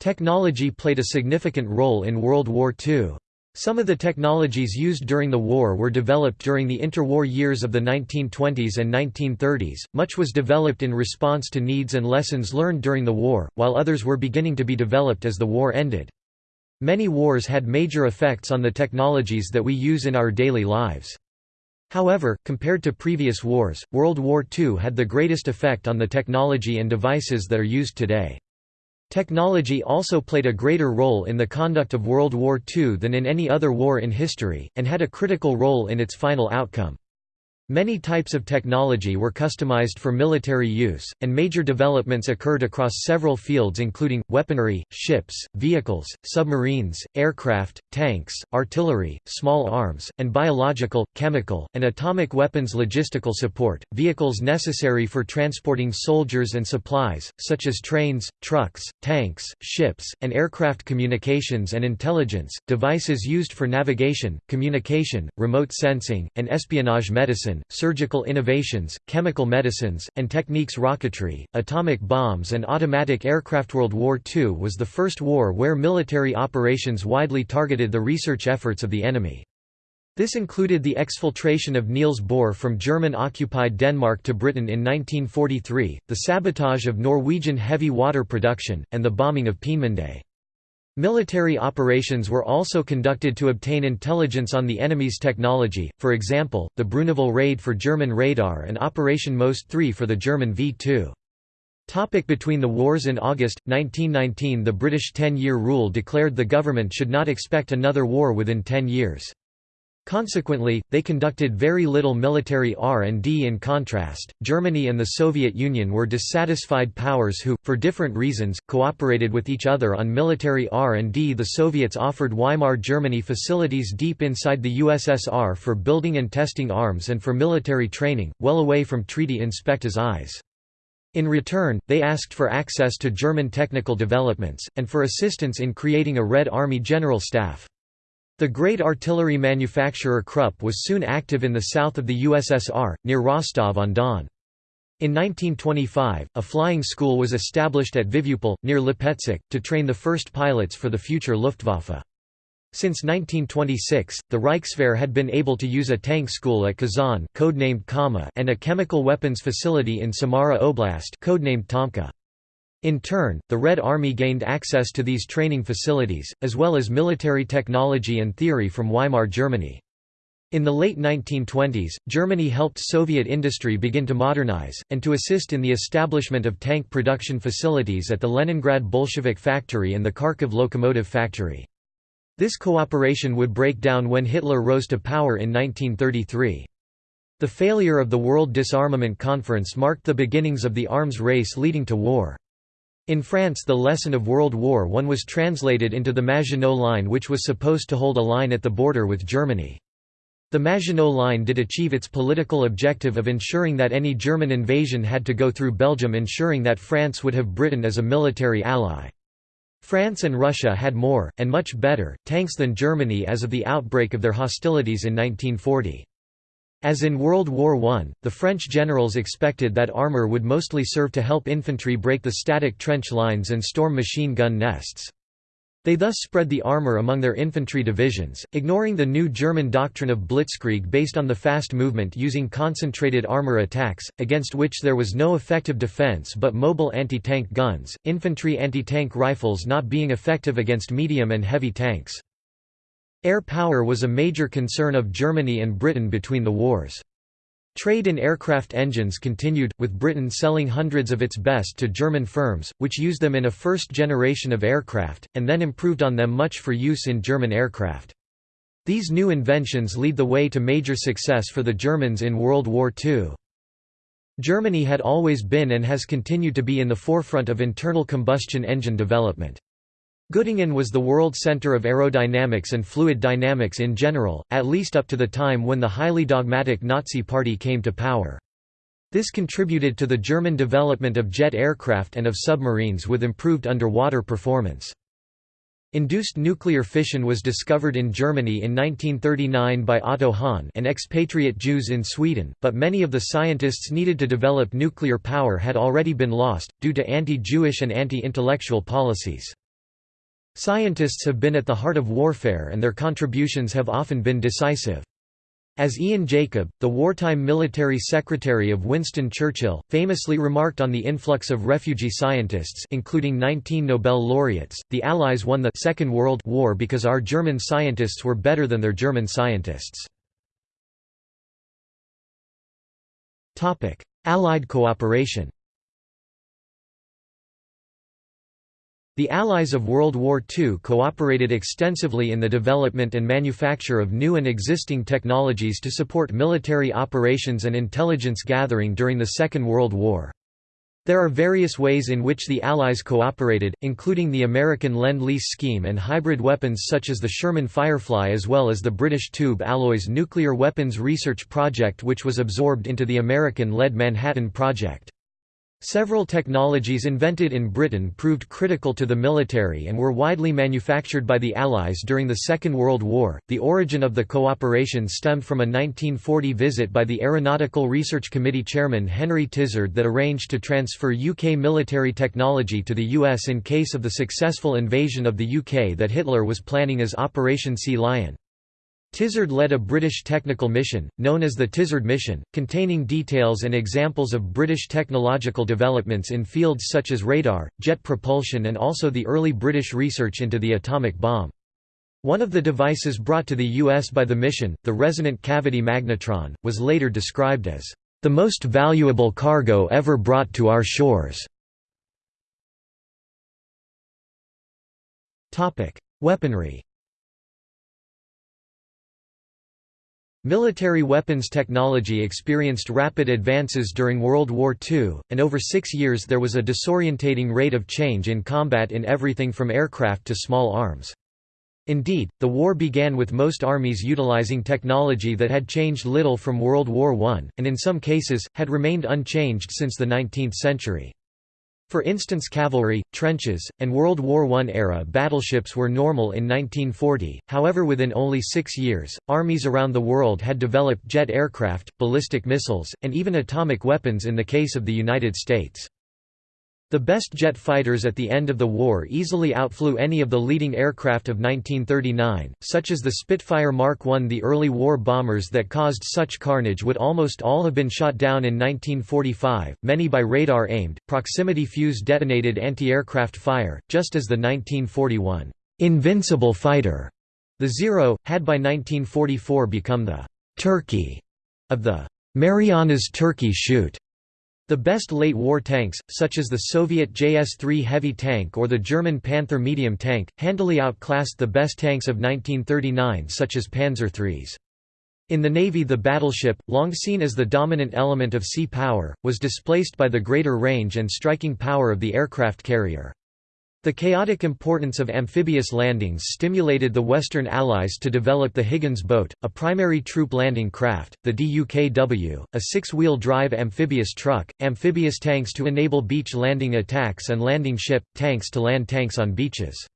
Technology played a significant role in World War II. Some of the technologies used during the war were developed during the interwar years of the 1920s and 1930s. Much was developed in response to needs and lessons learned during the war, while others were beginning to be developed as the war ended. Many wars had major effects on the technologies that we use in our daily lives. However, compared to previous wars, World War II had the greatest effect on the technology and devices that are used today. Technology also played a greater role in the conduct of World War II than in any other war in history, and had a critical role in its final outcome. Many types of technology were customized for military use, and major developments occurred across several fields including, weaponry, ships, vehicles, submarines, aircraft, tanks, artillery, small arms, and biological, chemical, and atomic weapons logistical support, vehicles necessary for transporting soldiers and supplies, such as trains, trucks, tanks, ships, and aircraft communications and intelligence, devices used for navigation, communication, remote sensing, and espionage medicine, surgical innovations, chemical medicines, and techniques rocketry, atomic bombs and automatic aircraft. World War II was the first war where military operations widely targeted the research efforts of the enemy. This included the exfiltration of Niels Bohr from German-occupied Denmark to Britain in 1943, the sabotage of Norwegian heavy water production, and the bombing of Peenemünde. Military operations were also conducted to obtain intelligence on the enemy's technology, for example, the Bruneval raid for German radar and Operation Most 3 for the German V-2. Topic between the wars In August, 1919 the British Ten-Year Rule declared the government should not expect another war within ten years. Consequently, they conducted very little military R&D in contrast, Germany and the Soviet Union were dissatisfied powers who, for different reasons, cooperated with each other on military R&D The Soviets offered Weimar Germany facilities deep inside the USSR for building and testing arms and for military training, well away from treaty inspectors' eyes. In return, they asked for access to German technical developments, and for assistance in creating a Red Army General Staff. The great artillery manufacturer Krupp was soon active in the south of the USSR, near Rostov-on-Don. In 1925, a flying school was established at Vivyupol, near Lipetsk, to train the first pilots for the future Luftwaffe. Since 1926, the Reichswehr had been able to use a tank school at Kazan codenamed Kama and a chemical weapons facility in Samara Oblast codenamed Tomka. In turn, the Red Army gained access to these training facilities, as well as military technology and theory from Weimar Germany. In the late 1920s, Germany helped Soviet industry begin to modernize, and to assist in the establishment of tank production facilities at the Leningrad Bolshevik factory and the Kharkiv locomotive factory. This cooperation would break down when Hitler rose to power in 1933. The failure of the World Disarmament Conference marked the beginnings of the arms race leading to war. In France the lesson of World War I was translated into the Maginot Line which was supposed to hold a line at the border with Germany. The Maginot Line did achieve its political objective of ensuring that any German invasion had to go through Belgium ensuring that France would have Britain as a military ally. France and Russia had more, and much better, tanks than Germany as of the outbreak of their hostilities in 1940. As in World War I, the French generals expected that armour would mostly serve to help infantry break the static trench lines and storm machine gun nests. They thus spread the armour among their infantry divisions, ignoring the new German doctrine of blitzkrieg based on the fast movement using concentrated armour attacks, against which there was no effective defence but mobile anti-tank guns, infantry anti-tank rifles not being effective against medium and heavy tanks. Air power was a major concern of Germany and Britain between the wars. Trade in aircraft engines continued, with Britain selling hundreds of its best to German firms, which used them in a first generation of aircraft, and then improved on them much for use in German aircraft. These new inventions lead the way to major success for the Germans in World War II. Germany had always been and has continued to be in the forefront of internal combustion engine development. Göttingen was the world center of aerodynamics and fluid dynamics in general, at least up to the time when the highly dogmatic Nazi Party came to power. This contributed to the German development of jet aircraft and of submarines with improved underwater performance. Induced nuclear fission was discovered in Germany in 1939 by Otto Hahn and expatriate Jews in Sweden, but many of the scientists needed to develop nuclear power had already been lost, due to anti-Jewish and anti-intellectual policies. Scientists have been at the heart of warfare and their contributions have often been decisive. As Ian Jacob, the wartime military secretary of Winston Churchill, famously remarked on the influx of refugee scientists including 19 Nobel laureates, the Allies won the Second World War because our German scientists were better than their German scientists. Allied cooperation The Allies of World War II cooperated extensively in the development and manufacture of new and existing technologies to support military operations and intelligence gathering during the Second World War. There are various ways in which the Allies cooperated, including the American Lend-Lease scheme and hybrid weapons such as the Sherman Firefly as well as the British Tube Alloys Nuclear Weapons Research Project which was absorbed into the American-led Manhattan Project. Several technologies invented in Britain proved critical to the military and were widely manufactured by the Allies during the Second World War. The origin of the cooperation stemmed from a 1940 visit by the Aeronautical Research Committee chairman Henry Tizard that arranged to transfer UK military technology to the US in case of the successful invasion of the UK that Hitler was planning as Operation Sea Lion. Tizard led a British technical mission, known as the Tizard Mission, containing details and examples of British technological developments in fields such as radar, jet propulsion and also the early British research into the atomic bomb. One of the devices brought to the U.S. by the mission, the resonant cavity magnetron, was later described as, "...the most valuable cargo ever brought to our shores." Weaponry Military weapons technology experienced rapid advances during World War II, and over six years there was a disorientating rate of change in combat in everything from aircraft to small arms. Indeed, the war began with most armies utilizing technology that had changed little from World War I, and in some cases, had remained unchanged since the 19th century. For instance cavalry, trenches, and World War I-era battleships were normal in 1940, however within only six years, armies around the world had developed jet aircraft, ballistic missiles, and even atomic weapons in the case of the United States. The best jet fighters at the end of the war easily outflew any of the leading aircraft of 1939, such as the Spitfire Mark I. The early war bombers that caused such carnage would almost all have been shot down in 1945, many by radar-aimed, proximity-fuse detonated anti-aircraft fire, just as the 1941 «invincible fighter» the Zero, had by 1944 become the «Turkey» of the Marianas Turkey shoot. The best late-war tanks, such as the Soviet JS-3 heavy tank or the German Panther medium tank, handily outclassed the best tanks of 1939 such as Panzer IIIs. In the Navy the battleship, long seen as the dominant element of sea power, was displaced by the greater range and striking power of the aircraft carrier. The chaotic importance of amphibious landings stimulated the Western Allies to develop the Higgins boat, a primary troop landing craft, the DUKW, a six-wheel drive amphibious truck, amphibious tanks to enable beach landing attacks and landing ship, tanks to land tanks on beaches.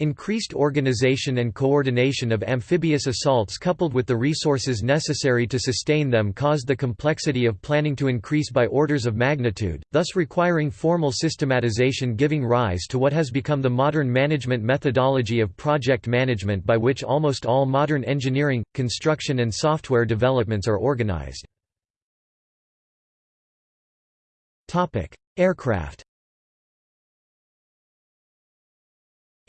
Increased organization and coordination of amphibious assaults coupled with the resources necessary to sustain them caused the complexity of planning to increase by orders of magnitude, thus requiring formal systematization giving rise to what has become the modern management methodology of project management by which almost all modern engineering, construction and software developments are organized. Aircraft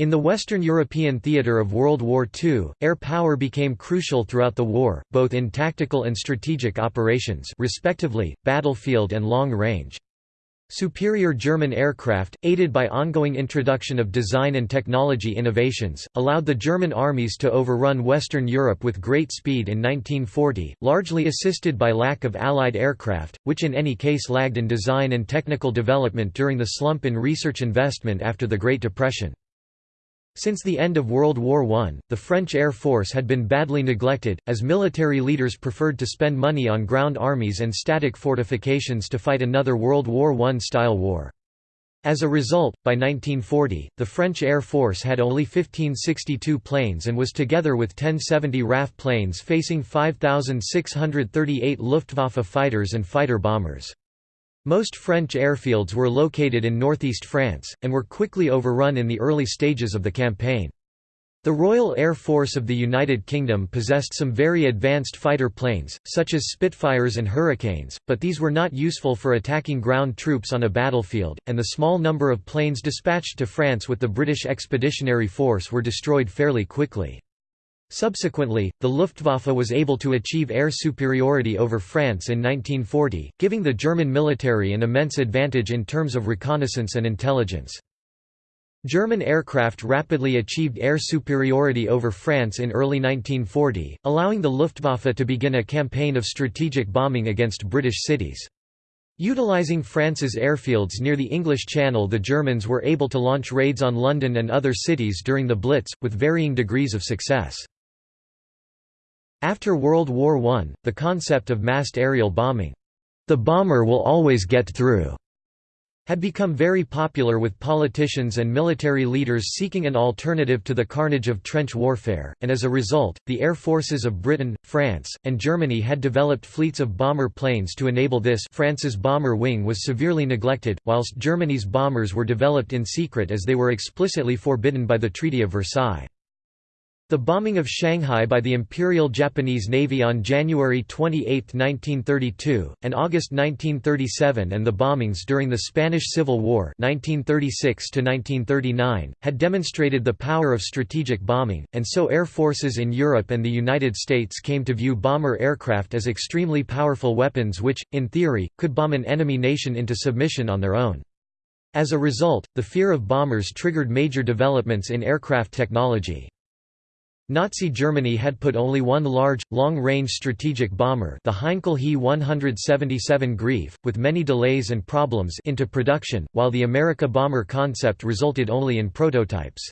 In the Western European theatre of World War II, air power became crucial throughout the war, both in tactical and strategic operations respectively, battlefield and long range. Superior German aircraft, aided by ongoing introduction of design and technology innovations, allowed the German armies to overrun Western Europe with great speed in 1940, largely assisted by lack of Allied aircraft, which in any case lagged in design and technical development during the slump in research investment after the Great Depression. Since the end of World War I, the French Air Force had been badly neglected, as military leaders preferred to spend money on ground armies and static fortifications to fight another World War I-style war. As a result, by 1940, the French Air Force had only 1562 planes and was together with 1070 RAF planes facing 5,638 Luftwaffe fighters and fighter bombers. Most French airfields were located in northeast France, and were quickly overrun in the early stages of the campaign. The Royal Air Force of the United Kingdom possessed some very advanced fighter planes, such as Spitfires and Hurricanes, but these were not useful for attacking ground troops on a battlefield, and the small number of planes dispatched to France with the British Expeditionary Force were destroyed fairly quickly. Subsequently, the Luftwaffe was able to achieve air superiority over France in 1940, giving the German military an immense advantage in terms of reconnaissance and intelligence. German aircraft rapidly achieved air superiority over France in early 1940, allowing the Luftwaffe to begin a campaign of strategic bombing against British cities. Utilizing France's airfields near the English Channel the Germans were able to launch raids on London and other cities during the Blitz, with varying degrees of success. After World War I, the concept of massed aerial bombing, "'the bomber will always get through' had become very popular with politicians and military leaders seeking an alternative to the carnage of trench warfare, and as a result, the air forces of Britain, France, and Germany had developed fleets of bomber planes to enable this France's bomber wing was severely neglected, whilst Germany's bombers were developed in secret as they were explicitly forbidden by the Treaty of Versailles. The bombing of Shanghai by the Imperial Japanese Navy on January 28, 1932, and August 1937 and the bombings during the Spanish Civil War 1936 had demonstrated the power of strategic bombing, and so air forces in Europe and the United States came to view bomber aircraft as extremely powerful weapons which, in theory, could bomb an enemy nation into submission on their own. As a result, the fear of bombers triggered major developments in aircraft technology. Nazi Germany had put only one large, long-range strategic bomber the Heinkel He 177 Greif, with many delays and problems into production, while the America bomber concept resulted only in prototypes.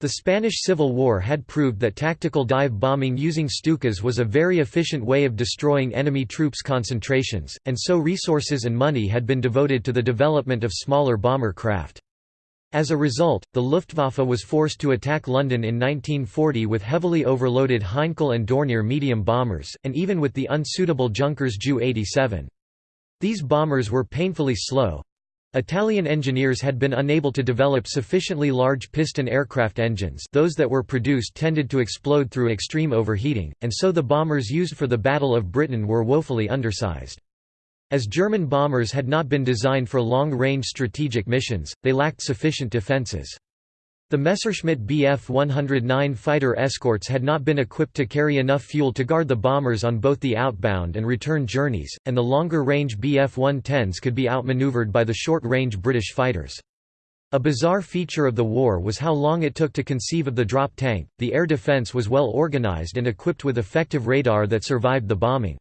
The Spanish Civil War had proved that tactical dive bombing using Stukas was a very efficient way of destroying enemy troops' concentrations, and so resources and money had been devoted to the development of smaller bomber craft. As a result, the Luftwaffe was forced to attack London in 1940 with heavily overloaded Heinkel and Dornier medium bombers, and even with the unsuitable Junkers Ju-87. These bombers were painfully slow. Italian engineers had been unable to develop sufficiently large piston aircraft engines those that were produced tended to explode through extreme overheating, and so the bombers used for the Battle of Britain were woefully undersized. As German bombers had not been designed for long-range strategic missions, they lacked sufficient defences. The Messerschmitt Bf 109 fighter escorts had not been equipped to carry enough fuel to guard the bombers on both the outbound and return journeys, and the longer-range Bf 110s could be outmaneuvered by the short-range British fighters. A bizarre feature of the war was how long it took to conceive of the drop tank. The air defense was well organized and equipped with effective radar that survived the bombing.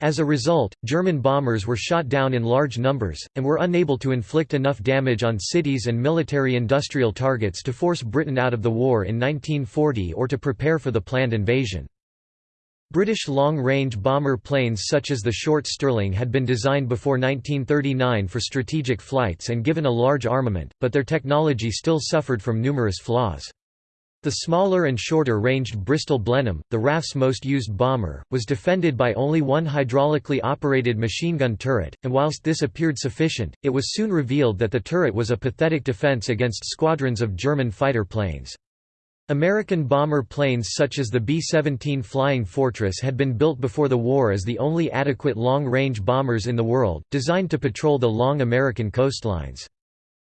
As a result, German bombers were shot down in large numbers, and were unable to inflict enough damage on cities and military-industrial targets to force Britain out of the war in 1940 or to prepare for the planned invasion. British long-range bomber planes such as the Short Stirling had been designed before 1939 for strategic flights and given a large armament, but their technology still suffered from numerous flaws. The smaller and shorter-ranged Bristol Blenheim, the RAF's most used bomber, was defended by only one hydraulically operated machine gun turret, and whilst this appeared sufficient, it was soon revealed that the turret was a pathetic defence against squadrons of German fighter planes. American bomber planes such as the B-17 Flying Fortress had been built before the war as the only adequate long-range bombers in the world, designed to patrol the long American coastlines.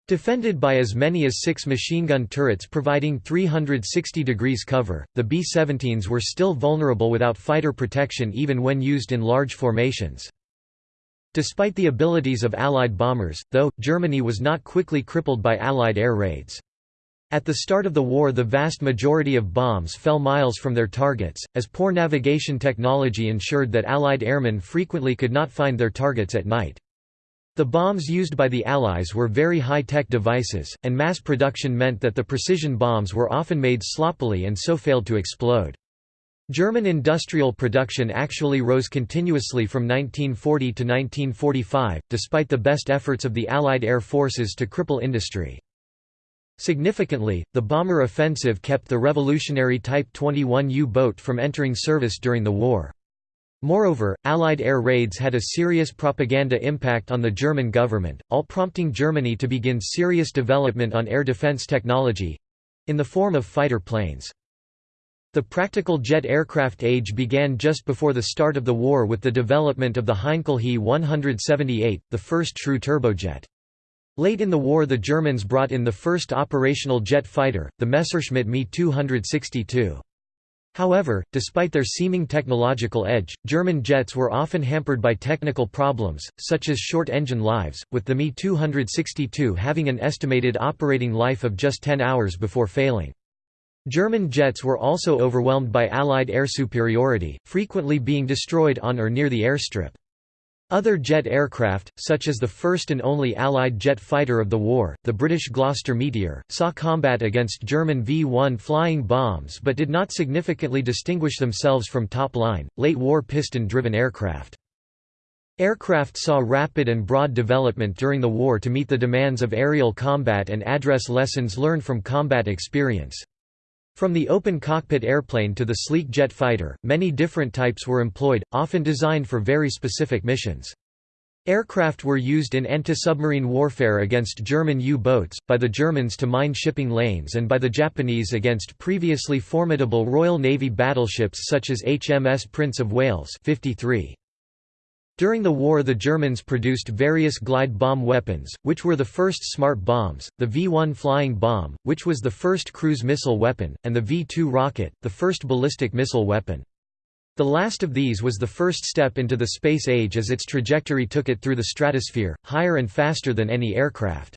Defended by as many as six machine gun turrets providing 360 degrees cover, the B-17s were still vulnerable without fighter protection even when used in large formations. Despite the abilities of Allied bombers, though, Germany was not quickly crippled by Allied air raids. At the start of the war the vast majority of bombs fell miles from their targets, as poor navigation technology ensured that Allied airmen frequently could not find their targets at night. The bombs used by the Allies were very high-tech devices, and mass production meant that the precision bombs were often made sloppily and so failed to explode. German industrial production actually rose continuously from 1940 to 1945, despite the best efforts of the Allied air forces to cripple industry. Significantly, the bomber offensive kept the revolutionary Type 21 U-boat from entering service during the war. Moreover, Allied air raids had a serious propaganda impact on the German government, all prompting Germany to begin serious development on air defense technology—in the form of fighter planes. The practical jet aircraft age began just before the start of the war with the development of the Heinkel He 178, the first true turbojet. Late in the war the Germans brought in the first operational jet fighter, the Messerschmitt Me 262. However, despite their seeming technological edge, German jets were often hampered by technical problems, such as short engine lives, with the Me 262 having an estimated operating life of just 10 hours before failing. German jets were also overwhelmed by Allied air superiority, frequently being destroyed on or near the airstrip. Other jet aircraft, such as the first and only Allied jet fighter of the war, the British Gloster Meteor, saw combat against German V-1 flying bombs but did not significantly distinguish themselves from top-line, late-war piston-driven aircraft. Aircraft saw rapid and broad development during the war to meet the demands of aerial combat and address lessons learned from combat experience. From the open cockpit airplane to the sleek jet fighter, many different types were employed, often designed for very specific missions. Aircraft were used in anti-submarine warfare against German U-boats, by the Germans to mine shipping lanes and by the Japanese against previously formidable Royal Navy battleships such as HMS Prince of Wales 53. During the war the Germans produced various glide bomb weapons, which were the first smart bombs, the V-1 flying bomb, which was the first cruise missile weapon, and the V-2 rocket, the first ballistic missile weapon. The last of these was the first step into the space age as its trajectory took it through the stratosphere, higher and faster than any aircraft.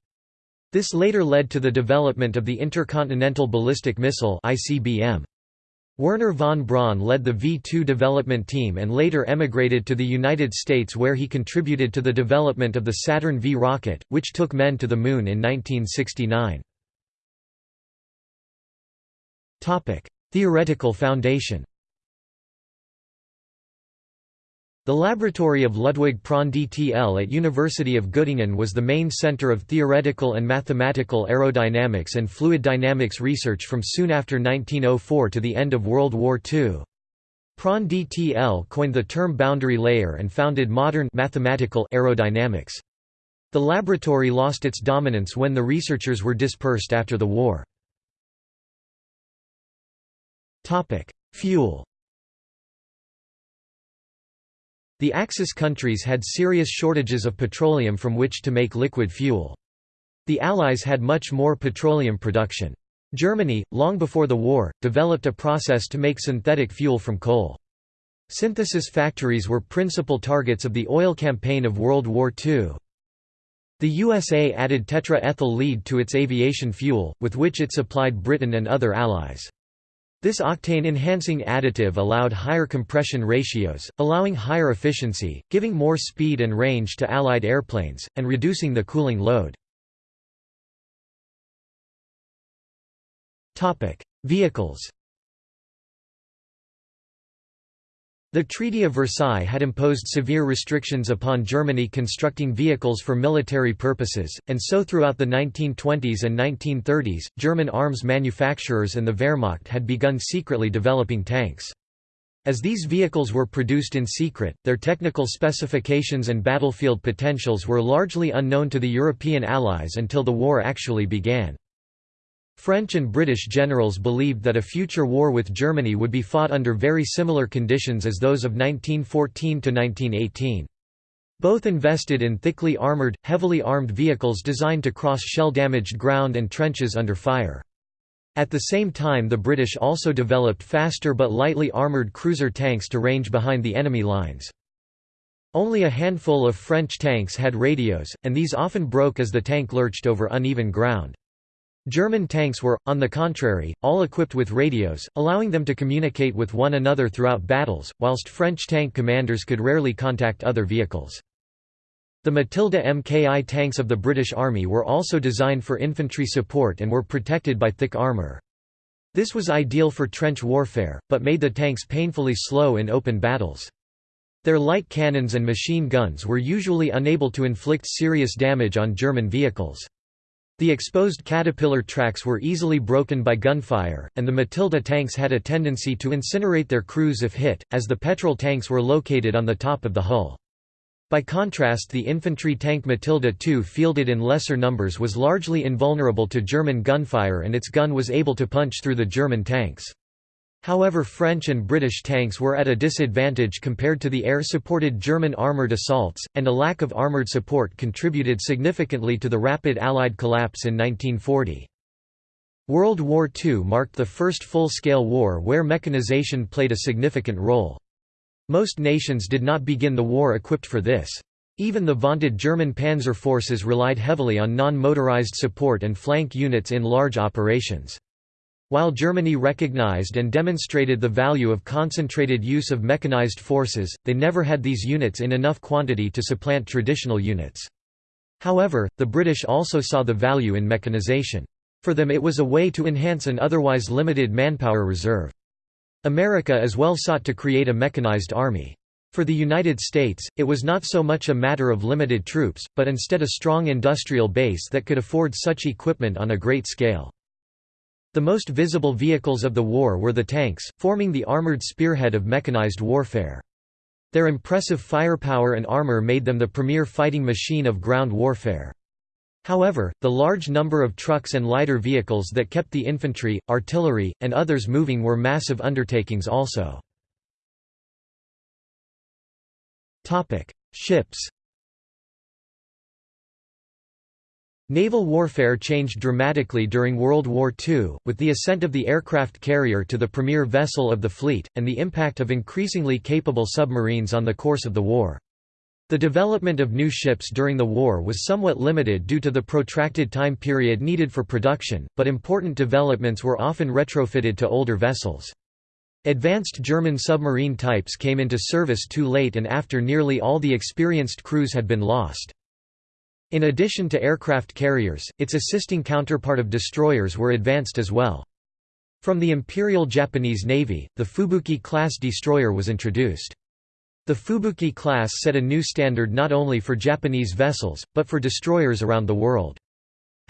This later led to the development of the Intercontinental Ballistic Missile ICBM. Wernher von Braun led the V-2 development team and later emigrated to the United States where he contributed to the development of the Saturn V rocket, which took men to the Moon in 1969. Theoretical foundation The laboratory of Ludwig Prandtl at University of Göttingen was the main center of theoretical and mathematical aerodynamics and fluid dynamics research from soon after 1904 to the end of World War II. Prandtl coined the term boundary layer and founded modern mathematical aerodynamics. The laboratory lost its dominance when the researchers were dispersed after the war. Fuel The Axis countries had serious shortages of petroleum from which to make liquid fuel. The Allies had much more petroleum production. Germany, long before the war, developed a process to make synthetic fuel from coal. Synthesis factories were principal targets of the oil campaign of World War II. The USA added tetra-ethyl lead to its aviation fuel, with which it supplied Britain and other allies. This octane-enhancing additive allowed higher compression ratios, allowing higher efficiency, giving more speed and range to Allied airplanes, and reducing the cooling load. Vehicles The Treaty of Versailles had imposed severe restrictions upon Germany constructing vehicles for military purposes, and so throughout the 1920s and 1930s, German arms manufacturers and the Wehrmacht had begun secretly developing tanks. As these vehicles were produced in secret, their technical specifications and battlefield potentials were largely unknown to the European Allies until the war actually began. French and British generals believed that a future war with Germany would be fought under very similar conditions as those of 1914–1918. Both invested in thickly armoured, heavily armed vehicles designed to cross shell-damaged ground and trenches under fire. At the same time the British also developed faster but lightly armoured cruiser tanks to range behind the enemy lines. Only a handful of French tanks had radios, and these often broke as the tank lurched over uneven ground. German tanks were, on the contrary, all equipped with radios, allowing them to communicate with one another throughout battles, whilst French tank commanders could rarely contact other vehicles. The Matilda Mki tanks of the British Army were also designed for infantry support and were protected by thick armour. This was ideal for trench warfare, but made the tanks painfully slow in open battles. Their light cannons and machine guns were usually unable to inflict serious damage on German vehicles. The exposed caterpillar tracks were easily broken by gunfire, and the Matilda tanks had a tendency to incinerate their crews if hit, as the petrol tanks were located on the top of the hull. By contrast the infantry tank Matilda II fielded in lesser numbers was largely invulnerable to German gunfire and its gun was able to punch through the German tanks. However French and British tanks were at a disadvantage compared to the air-supported German armoured assaults, and a lack of armoured support contributed significantly to the rapid Allied collapse in 1940. World War II marked the first full-scale war where mechanization played a significant role. Most nations did not begin the war equipped for this. Even the vaunted German panzer forces relied heavily on non-motorized support and flank units in large operations. While Germany recognized and demonstrated the value of concentrated use of mechanized forces, they never had these units in enough quantity to supplant traditional units. However, the British also saw the value in mechanization. For them it was a way to enhance an otherwise limited manpower reserve. America as well sought to create a mechanized army. For the United States, it was not so much a matter of limited troops, but instead a strong industrial base that could afford such equipment on a great scale. The most visible vehicles of the war were the tanks, forming the armored spearhead of mechanized warfare. Their impressive firepower and armor made them the premier fighting machine of ground warfare. However, the large number of trucks and lighter vehicles that kept the infantry, artillery, and others moving were massive undertakings also. Ships Naval warfare changed dramatically during World War II, with the ascent of the aircraft carrier to the premier vessel of the fleet, and the impact of increasingly capable submarines on the course of the war. The development of new ships during the war was somewhat limited due to the protracted time period needed for production, but important developments were often retrofitted to older vessels. Advanced German submarine types came into service too late and after nearly all the experienced crews had been lost. In addition to aircraft carriers, its assisting counterpart of destroyers were advanced as well. From the Imperial Japanese Navy, the Fubuki-class destroyer was introduced. The Fubuki class set a new standard not only for Japanese vessels, but for destroyers around the world.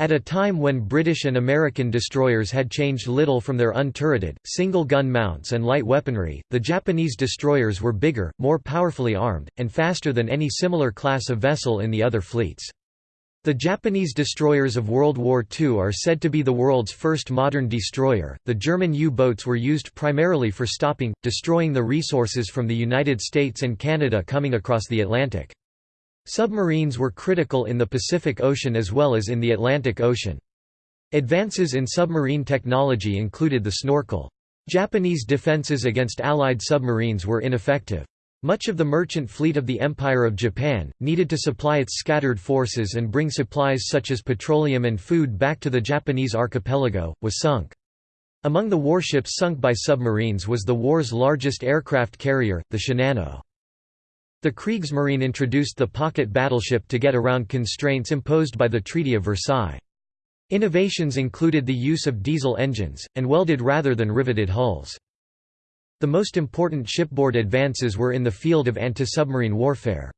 At a time when British and American destroyers had changed little from their unturreted, single-gun mounts and light weaponry, the Japanese destroyers were bigger, more powerfully armed, and faster than any similar class of vessel in the other fleets. The Japanese destroyers of World War II are said to be the world's first modern destroyer. The German U boats were used primarily for stopping, destroying the resources from the United States and Canada coming across the Atlantic. Submarines were critical in the Pacific Ocean as well as in the Atlantic Ocean. Advances in submarine technology included the snorkel. Japanese defenses against Allied submarines were ineffective. Much of the merchant fleet of the Empire of Japan, needed to supply its scattered forces and bring supplies such as petroleum and food back to the Japanese archipelago, was sunk. Among the warships sunk by submarines was the war's largest aircraft carrier, the Shinano. The Kriegsmarine introduced the pocket battleship to get around constraints imposed by the Treaty of Versailles. Innovations included the use of diesel engines, and welded rather than riveted hulls. The most important shipboard advances were in the field of anti-submarine warfare.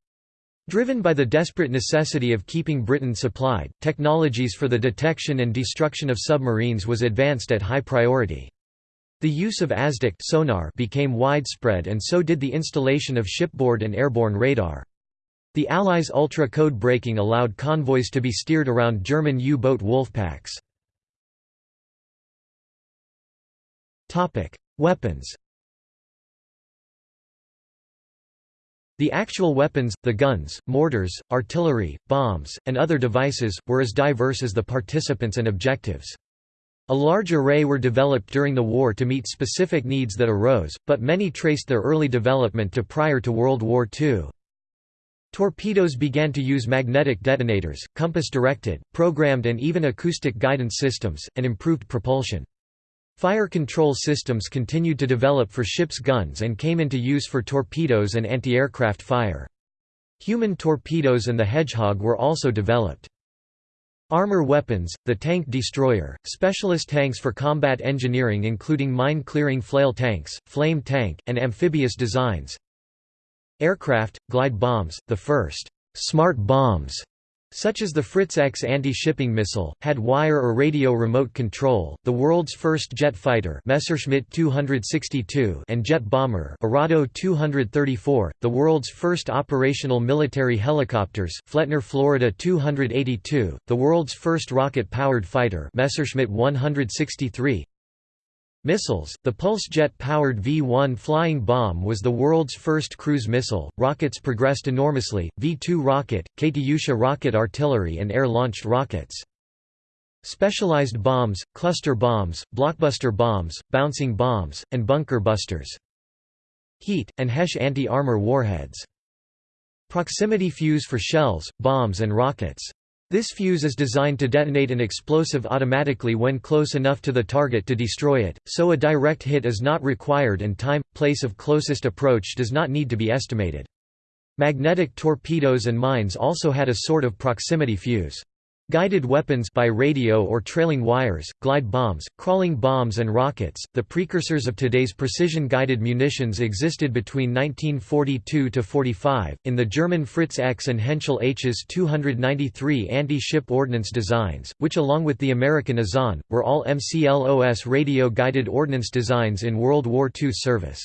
Driven by the desperate necessity of keeping Britain supplied, technologies for the detection and destruction of submarines was advanced at high priority. The use of ASDIC sonar became widespread and so did the installation of shipboard and airborne radar. The Allies' ultra-code breaking allowed convoys to be steered around German U-boat wolfpacks. Weapons The actual weapons, the guns, mortars, artillery, bombs, and other devices, were as diverse as the participants and objectives. A large array were developed during the war to meet specific needs that arose, but many traced their early development to prior to World War II. Torpedoes began to use magnetic detonators, compass-directed, programmed and even acoustic guidance systems, and improved propulsion. Fire control systems continued to develop for ships' guns and came into use for torpedoes and anti-aircraft fire. Human torpedoes and the Hedgehog were also developed. Armor weapons, the tank destroyer, specialist tanks for combat engineering including mine-clearing flail tanks, flame tank, and amphibious designs. Aircraft, glide bombs, the first «smart bombs» such as the Fritz X anti-shipping missile, had wire or radio remote control. The world's first jet fighter, Messerschmitt 262, and jet bomber, Arado 234, the world's first operational military helicopters, Flettner Florida 282, the world's first rocket-powered fighter, Messerschmitt 163, Missiles The Pulse jet-powered V-1 flying bomb was the world's first cruise missile. Rockets progressed enormously, V-2 rocket, Katyusha rocket artillery and air-launched rockets. Specialized bombs, cluster bombs, blockbuster bombs, bouncing bombs, and bunker busters. HEAT, and HESH anti-armor warheads. Proximity fuse for shells, bombs and rockets. This fuse is designed to detonate an explosive automatically when close enough to the target to destroy it, so a direct hit is not required and time, place of closest approach does not need to be estimated. Magnetic torpedoes and mines also had a sort of proximity fuse. Guided weapons by radio or trailing wires, glide bombs, crawling bombs and rockets, the precursors of today's precision-guided munitions existed between 1942 to 45 in the German Fritz X and Henschel Hs 293 anti-ship ordnance designs, which along with the American Azon, were all MCLOS radio-guided ordnance designs in World War II service.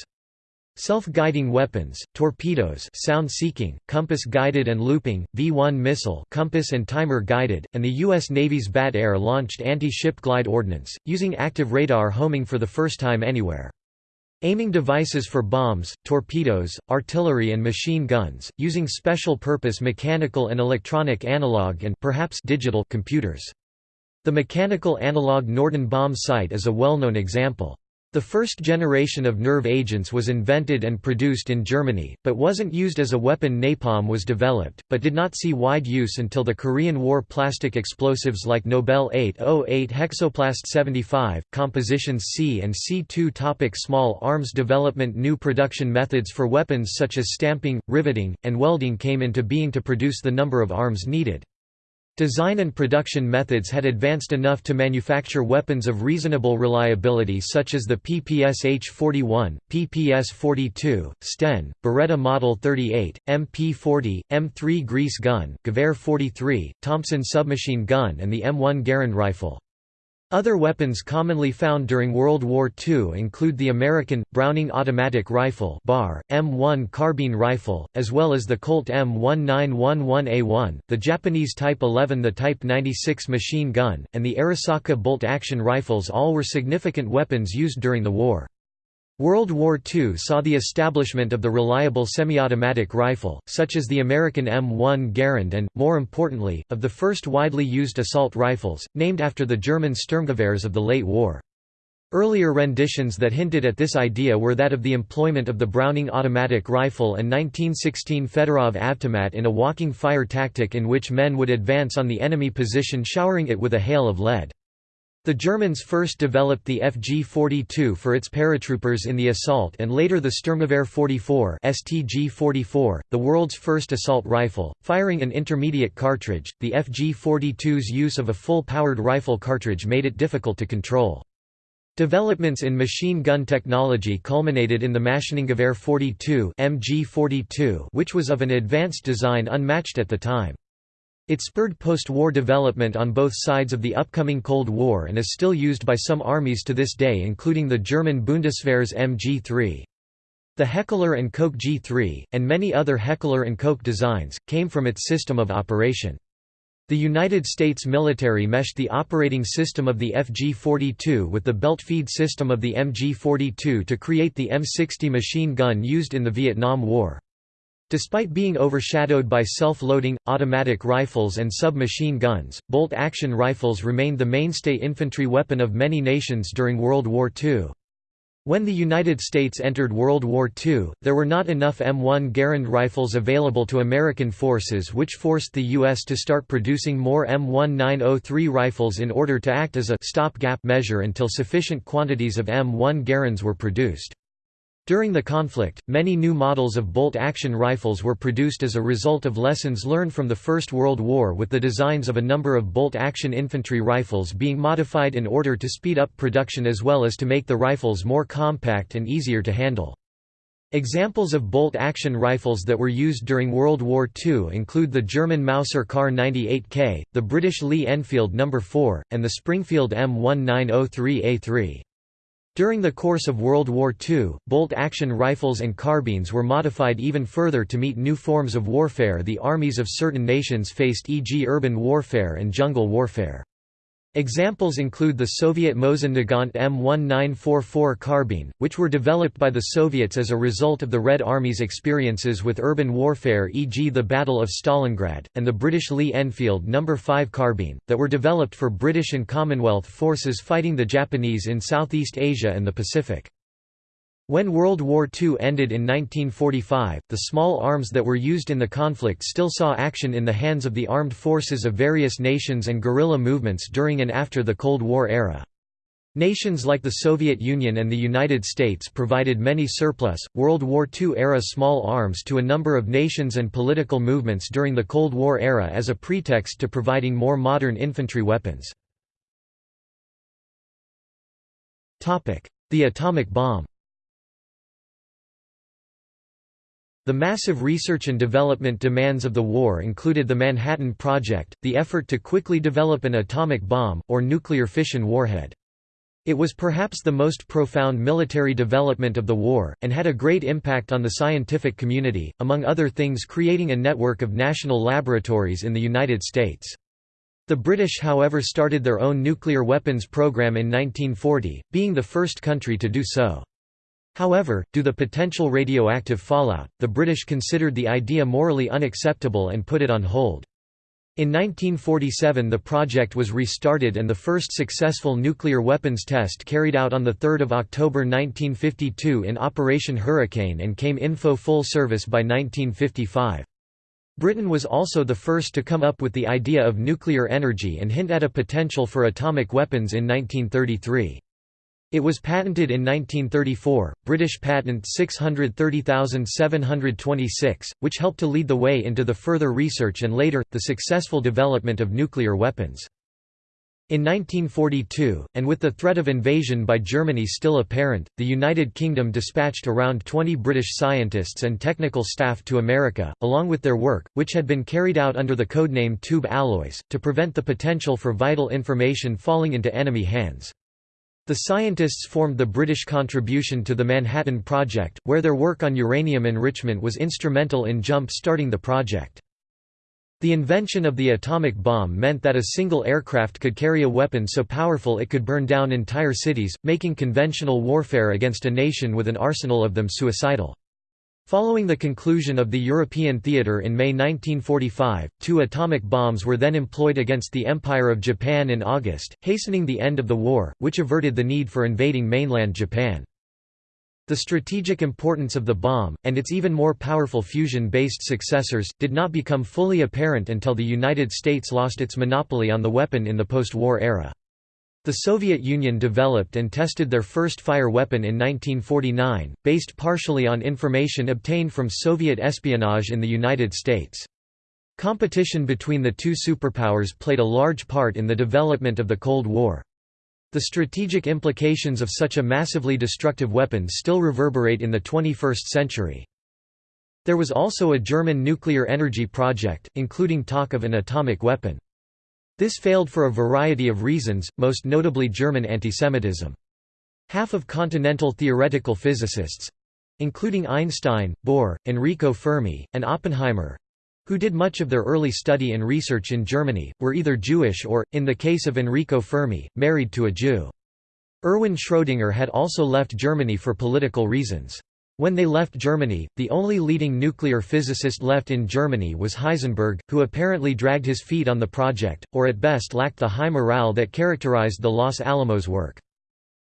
Self-guiding weapons, torpedoes sound-seeking, compass-guided and looping, V-1 missile compass and timer-guided, and the U.S. Navy's Bat Air launched anti-ship glide ordnance, using active radar homing for the first time anywhere. Aiming devices for bombs, torpedoes, artillery and machine guns, using special-purpose mechanical and electronic analog and perhaps digital computers. The mechanical analog Norden bomb sight is a well-known example. The first generation of nerve agents was invented and produced in Germany, but wasn't used as a weapon napalm was developed, but did not see wide use until the Korean War plastic explosives like Nobel 808 Hexoplast 75, compositions C and C2 topic Small arms development New production methods for weapons such as stamping, riveting, and welding came into being to produce the number of arms needed. Design and production methods had advanced enough to manufacture weapons of reasonable reliability such as the PPSh-41, PPS-42, Sten, Beretta Model 38, MP-40, M3 Grease gun, Gewehr 43, Thompson submachine gun and the M1 Garand rifle. Other weapons commonly found during World War II include the American, Browning automatic rifle BAR, M1 carbine rifle, as well as the Colt M1911A1, the Japanese Type 11 the Type 96 machine gun, and the Arisaka bolt-action rifles all were significant weapons used during the war. World War II saw the establishment of the reliable semi-automatic rifle, such as the American M1 Garand and, more importantly, of the first widely used assault rifles, named after the German Sturmgewehrs of the late war. Earlier renditions that hinted at this idea were that of the employment of the Browning automatic rifle and 1916 Fedorov Avtomat in a walking fire tactic in which men would advance on the enemy position showering it with a hail of lead. The Germans first developed the FG-42 for its paratroopers in the assault and later the Sturmgewehr 44 STG-44, the world's first assault rifle, firing an intermediate cartridge. The FG-42's use of a full-powered rifle cartridge made it difficult to control. Developments in machine gun technology culminated in the Maschinengewehr 42 MG-42 which was of an advanced design unmatched at the time. It spurred post-war development on both sides of the upcoming Cold War and is still used by some armies to this day including the German Bundeswehr's MG3. The Heckler & Koch G3, and many other Heckler & Koch designs, came from its system of operation. The United States military meshed the operating system of the FG-42 with the belt feed system of the MG-42 to create the M60 machine gun used in the Vietnam War. Despite being overshadowed by self-loading, automatic rifles and submachine guns, bolt-action rifles remained the mainstay infantry weapon of many nations during World War II. When the United States entered World War II, there were not enough M1 Garand rifles available to American forces which forced the U.S. to start producing more M1903 rifles in order to act as a stopgap measure until sufficient quantities of M1 Garands were produced. During the conflict, many new models of bolt-action rifles were produced as a result of lessons learned from the First World War with the designs of a number of bolt-action infantry rifles being modified in order to speed up production as well as to make the rifles more compact and easier to handle. Examples of bolt-action rifles that were used during World War II include the German Mauser Kar 98K, the British Lee Enfield No. 4, and the Springfield M1903A3. During the course of World War II, bolt-action rifles and carbines were modified even further to meet new forms of warfare the armies of certain nations faced e.g. urban warfare and jungle warfare. Examples include the Soviet Mosin Nagant M1944 carbine, which were developed by the Soviets as a result of the Red Army's experiences with urban warfare e.g. the Battle of Stalingrad, and the British Lee Enfield No. 5 carbine, that were developed for British and Commonwealth forces fighting the Japanese in Southeast Asia and the Pacific. When World War II ended in 1945, the small arms that were used in the conflict still saw action in the hands of the armed forces of various nations and guerrilla movements during and after the Cold War era. Nations like the Soviet Union and the United States provided many surplus, World War II-era small arms to a number of nations and political movements during the Cold War era as a pretext to providing more modern infantry weapons. The atomic bomb The massive research and development demands of the war included the Manhattan Project, the effort to quickly develop an atomic bomb, or nuclear fission warhead. It was perhaps the most profound military development of the war, and had a great impact on the scientific community, among other things creating a network of national laboratories in the United States. The British however started their own nuclear weapons program in 1940, being the first country to do so. However, due to the potential radioactive fallout, the British considered the idea morally unacceptable and put it on hold. In 1947 the project was restarted and the first successful nuclear weapons test carried out on 3 October 1952 in Operation Hurricane and came info full service by 1955. Britain was also the first to come up with the idea of nuclear energy and hint at a potential for atomic weapons in 1933. It was patented in 1934, British Patent 630726, which helped to lead the way into the further research and later, the successful development of nuclear weapons. In 1942, and with the threat of invasion by Germany still apparent, the United Kingdom dispatched around 20 British scientists and technical staff to America, along with their work, which had been carried out under the codename Tube Alloys, to prevent the potential for vital information falling into enemy hands. The scientists formed the British contribution to the Manhattan Project, where their work on uranium enrichment was instrumental in jump-starting the project. The invention of the atomic bomb meant that a single aircraft could carry a weapon so powerful it could burn down entire cities, making conventional warfare against a nation with an arsenal of them suicidal. Following the conclusion of the European theatre in May 1945, two atomic bombs were then employed against the Empire of Japan in August, hastening the end of the war, which averted the need for invading mainland Japan. The strategic importance of the bomb, and its even more powerful fusion-based successors, did not become fully apparent until the United States lost its monopoly on the weapon in the post-war era. The Soviet Union developed and tested their first fire weapon in 1949, based partially on information obtained from Soviet espionage in the United States. Competition between the two superpowers played a large part in the development of the Cold War. The strategic implications of such a massively destructive weapon still reverberate in the 21st century. There was also a German nuclear energy project, including talk of an atomic weapon. This failed for a variety of reasons, most notably German antisemitism. Half of continental theoretical physicists—including Einstein, Bohr, Enrico Fermi, and Oppenheimer—who did much of their early study and research in Germany, were either Jewish or, in the case of Enrico Fermi, married to a Jew. Erwin Schrödinger had also left Germany for political reasons. When they left Germany, the only leading nuclear physicist left in Germany was Heisenberg, who apparently dragged his feet on the project, or at best lacked the high morale that characterized the Los Alamos work.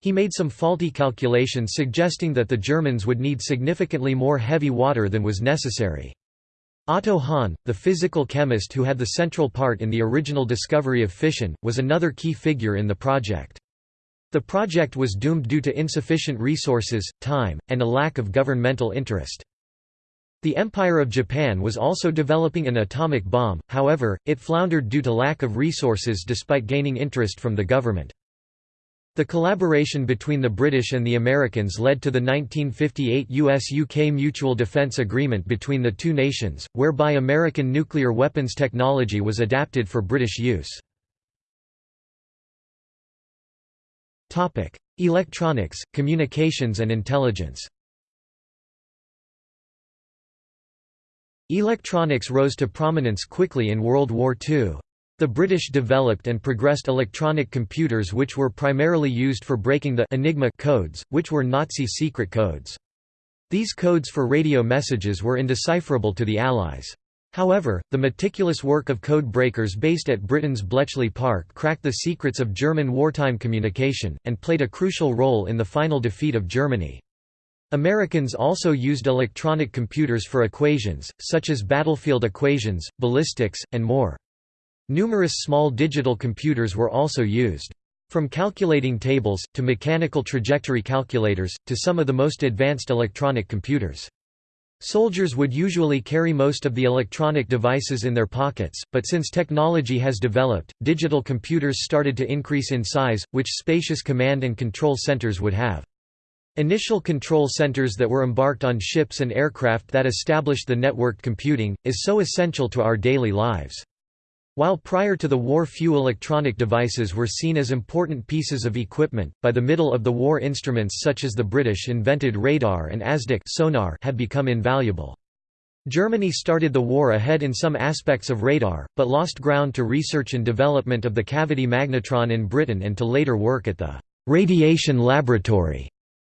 He made some faulty calculations suggesting that the Germans would need significantly more heavy water than was necessary. Otto Hahn, the physical chemist who had the central part in the original discovery of fission, was another key figure in the project. The project was doomed due to insufficient resources, time, and a lack of governmental interest. The Empire of Japan was also developing an atomic bomb, however, it floundered due to lack of resources despite gaining interest from the government. The collaboration between the British and the Americans led to the 1958 US-UK Mutual Defence Agreement between the two nations, whereby American nuclear weapons technology was adapted for British use. Electronics, communications and intelligence Electronics rose to prominence quickly in World War II. The British developed and progressed electronic computers which were primarily used for breaking the Enigma codes, which were Nazi secret codes. These codes for radio messages were indecipherable to the Allies. However, the meticulous work of code breakers based at Britain's Bletchley Park cracked the secrets of German wartime communication, and played a crucial role in the final defeat of Germany. Americans also used electronic computers for equations, such as battlefield equations, ballistics, and more. Numerous small digital computers were also used. From calculating tables, to mechanical trajectory calculators, to some of the most advanced electronic computers. Soldiers would usually carry most of the electronic devices in their pockets, but since technology has developed, digital computers started to increase in size, which spacious command and control centers would have. Initial control centers that were embarked on ships and aircraft that established the networked computing, is so essential to our daily lives. While prior to the war few electronic devices were seen as important pieces of equipment, by the middle of the war instruments such as the British invented radar and ASDIC sonar had become invaluable. Germany started the war ahead in some aspects of radar, but lost ground to research and development of the cavity magnetron in Britain and to later work at the «radiation laboratory»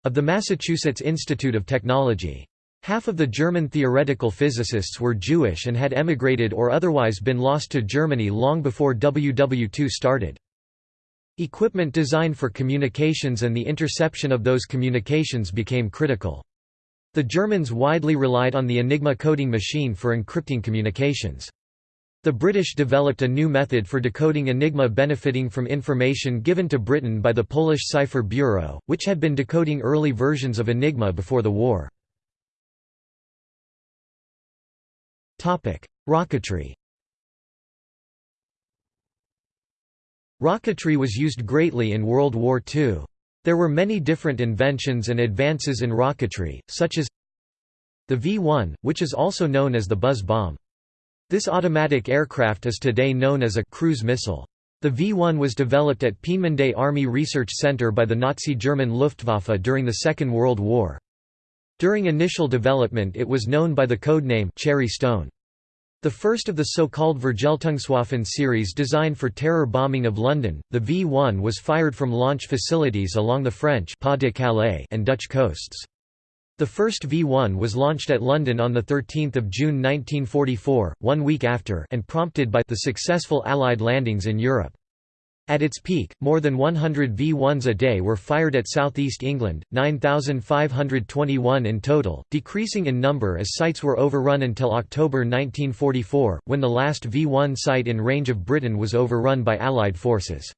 of the Massachusetts Institute of Technology. Half of the German theoretical physicists were Jewish and had emigrated or otherwise been lost to Germany long before WW2 started. Equipment designed for communications and the interception of those communications became critical. The Germans widely relied on the Enigma coding machine for encrypting communications. The British developed a new method for decoding Enigma benefiting from information given to Britain by the Polish Cipher Bureau, which had been decoding early versions of Enigma before the war. Rocketry Rocketry was used greatly in World War II. There were many different inventions and advances in rocketry, such as the V-1, which is also known as the Buzz bomb. This automatic aircraft is today known as a cruise missile. The V-1 was developed at Peenemünde Army Research Center by the Nazi German Luftwaffe during the Second World War. During initial development it was known by the code name Cherry Stone. The first of the so-called Vergeltungswaffen series designed for terror bombing of London, the V-1 was fired from launch facilities along the French and Dutch coasts. The first V-1 was launched at London on 13 June 1944, one week after and prompted by the successful Allied landings in Europe. At its peak, more than 100 V-1s a day were fired at southeast England, 9,521 in total, decreasing in number as sites were overrun until October 1944, when the last V-1 site in range of Britain was overrun by Allied forces.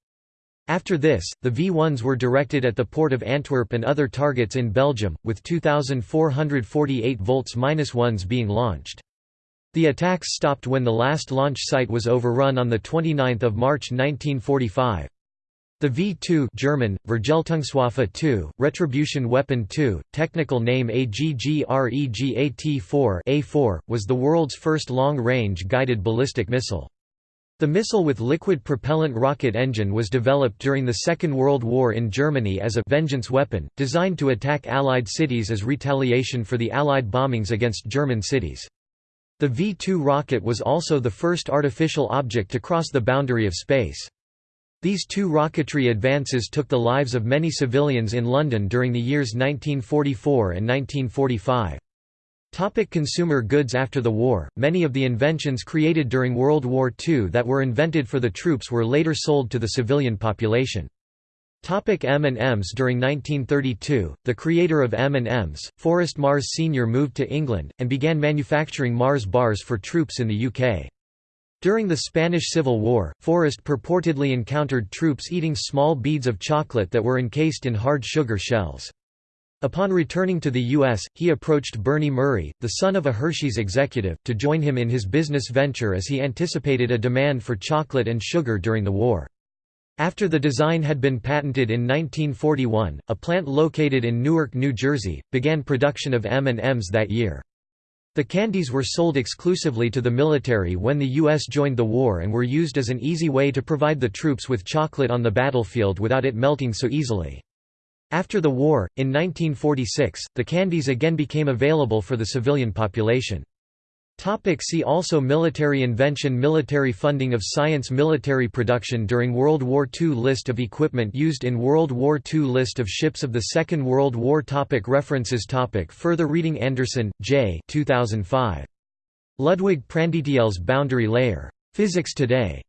After this, the V-1s were directed at the port of Antwerp and other targets in Belgium, with 2,448 volts-1s being launched. The attacks stopped when the last launch site was overrun on 29 March 1945. The V-2 German, Vergeltungswaffe 2, Retribution Weapon 2, technical name AGGREGAT-4 A4, was the world's first long-range guided ballistic missile. The missile with liquid propellant rocket engine was developed during the Second World War in Germany as a «vengeance weapon», designed to attack Allied cities as retaliation for the Allied bombings against German cities. The V-2 rocket was also the first artificial object to cross the boundary of space. These two rocketry advances took the lives of many civilians in London during the years 1944 and 1945. Topic consumer goods After the war, many of the inventions created during World War II that were invented for the troops were later sold to the civilian population. M&Ms During 1932, the creator of M&Ms, Forrest Mars Sr. moved to England, and began manufacturing Mars bars for troops in the UK. During the Spanish Civil War, Forrest purportedly encountered troops eating small beads of chocolate that were encased in hard sugar shells. Upon returning to the U.S., he approached Bernie Murrie, the son of a Hershey's executive, to join him in his business venture as he anticipated a demand for chocolate and sugar during the war. After the design had been patented in 1941, a plant located in Newark, New Jersey, began production of M&Ms that year. The candies were sold exclusively to the military when the U.S. joined the war and were used as an easy way to provide the troops with chocolate on the battlefield without it melting so easily. After the war, in 1946, the candies again became available for the civilian population. Topic see also Military invention Military funding of science Military production during World War II List of equipment used in World War II List of ships of the Second World War topic References topic Further reading Anderson, J. 2005. Ludwig Prandtls Boundary Layer. Physics Today.